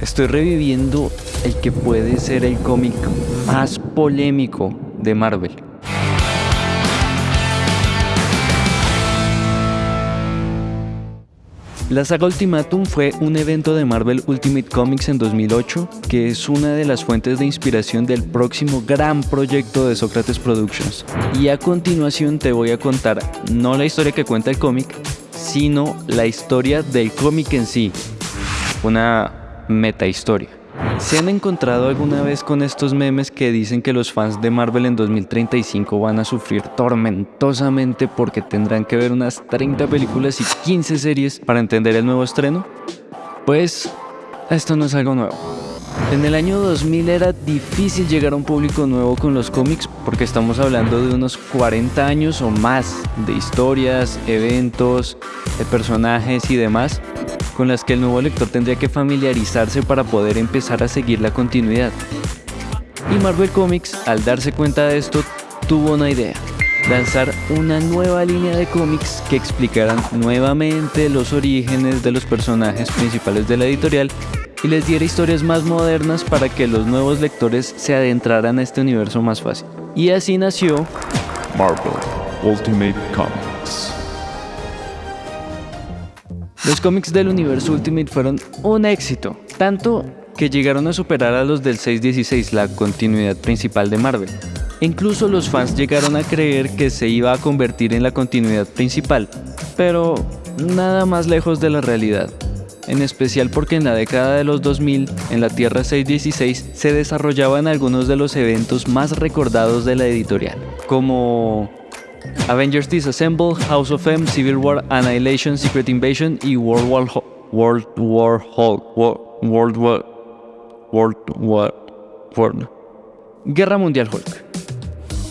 Estoy reviviendo el que puede ser el cómic más polémico de Marvel. La saga Ultimatum fue un evento de Marvel Ultimate Comics en 2008 que es una de las fuentes de inspiración del próximo gran proyecto de Socrates Productions. Y a continuación te voy a contar no la historia que cuenta el cómic, sino la historia del cómic en sí. Una metahistoria. ¿Se han encontrado alguna vez con estos memes que dicen que los fans de Marvel en 2035 van a sufrir tormentosamente porque tendrán que ver unas 30 películas y 15 series para entender el nuevo estreno? Pues esto no es algo nuevo. En el año 2000 era difícil llegar a un público nuevo con los cómics porque estamos hablando de unos 40 años o más de historias, eventos, personajes y demás con las que el nuevo lector tendría que familiarizarse para poder empezar a seguir la continuidad. Y Marvel Comics, al darse cuenta de esto, tuvo una idea, lanzar una nueva línea de cómics que explicaran nuevamente los orígenes de los personajes principales de la editorial y les diera historias más modernas para que los nuevos lectores se adentraran a este universo más fácil. Y así nació Marvel Ultimate Comics. Los cómics del universo Ultimate fueron un éxito, tanto que llegaron a superar a los del 616, la continuidad principal de Marvel. incluso los fans llegaron a creer que se iba a convertir en la continuidad principal, pero nada más lejos de la realidad. En especial porque en la década de los 2000, en la Tierra 616, se desarrollaban algunos de los eventos más recordados de la editorial, como Avengers Disassemble, House of M, Civil War, Annihilation, Secret Invasion y World War World War Hulk. War World War. Guerra Mundial Hulk.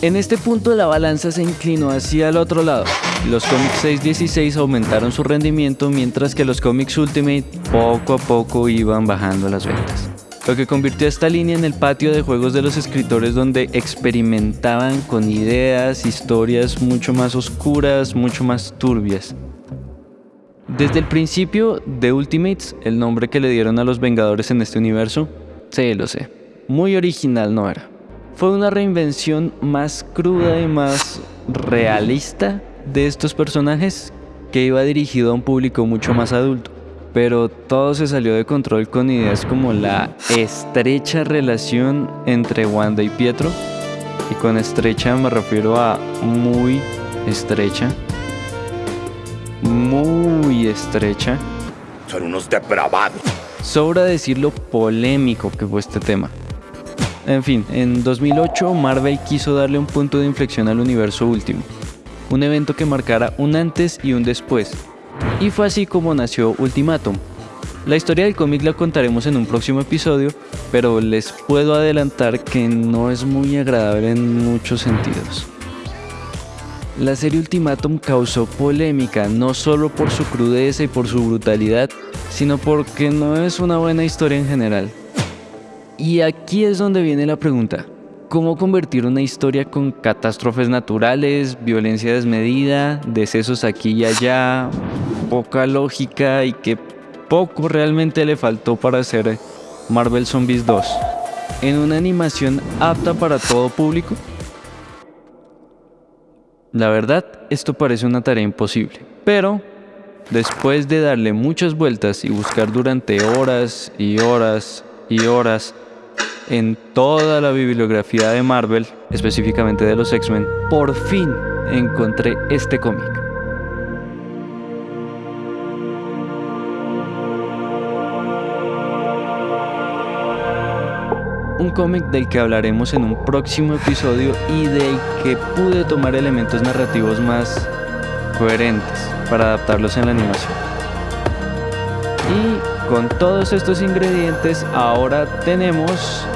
En este punto la balanza se inclinó hacia el otro lado. Los cómics 616 aumentaron su rendimiento mientras que los cómics Ultimate poco a poco iban bajando las ventas lo que convirtió esta línea en el patio de juegos de los escritores donde experimentaban con ideas, historias mucho más oscuras, mucho más turbias. Desde el principio de Ultimates, el nombre que le dieron a los Vengadores en este universo, sí, lo sé, muy original no era. Fue una reinvención más cruda y más realista de estos personajes que iba dirigido a un público mucho más adulto pero todo se salió de control con ideas como la estrecha relación entre Wanda y Pietro. Y con estrecha me refiero a muy estrecha. Muy estrecha. Son unos depravados. Sobra decir lo polémico que fue este tema. En fin, en 2008 Marvel quiso darle un punto de inflexión al universo último. Un evento que marcara un antes y un después, y fue así como nació Ultimatum. La historia del cómic la contaremos en un próximo episodio, pero les puedo adelantar que no es muy agradable en muchos sentidos. La serie Ultimatum causó polémica no solo por su crudeza y por su brutalidad, sino porque no es una buena historia en general. Y aquí es donde viene la pregunta. ¿Cómo convertir una historia con catástrofes naturales, violencia desmedida, decesos aquí y allá, poca lógica y que poco realmente le faltó para hacer Marvel Zombies 2 en una animación apta para todo público? La verdad, esto parece una tarea imposible, pero después de darle muchas vueltas y buscar durante horas y horas y horas en toda la bibliografía de Marvel, específicamente de los X-Men, por fin encontré este cómic. un cómic del que hablaremos en un próximo episodio y del que pude tomar elementos narrativos más coherentes para adaptarlos en la animación. Y con todos estos ingredientes ahora tenemos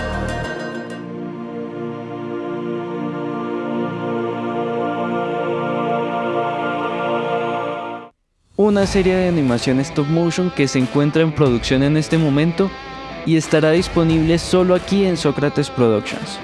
una serie de animación stop motion que se encuentra en producción en este momento y estará disponible solo aquí en Sócrates Productions.